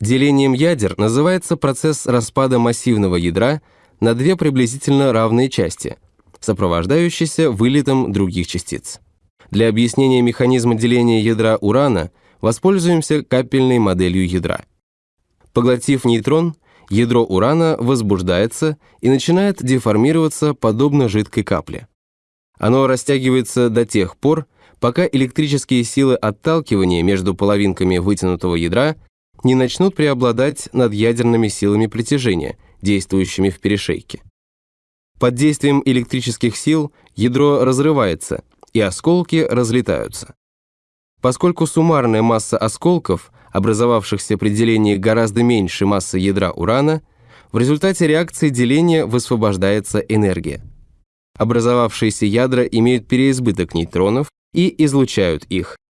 Делением ядер называется процесс распада массивного ядра на две приблизительно равные части, сопровождающийся вылетом других частиц. Для объяснения механизма деления ядра урана воспользуемся капельной моделью ядра. Поглотив нейтрон, ядро урана возбуждается и начинает деформироваться подобно жидкой капле. Оно растягивается до тех пор, пока электрические силы отталкивания между половинками вытянутого ядра не начнут преобладать над ядерными силами притяжения, действующими в перешейке. Под действием электрических сил ядро разрывается, и осколки разлетаются. Поскольку суммарная масса осколков, образовавшихся при делении гораздо меньше массы ядра урана, в результате реакции деления высвобождается энергия. Образовавшиеся ядра имеют переизбыток нейтронов и излучают их,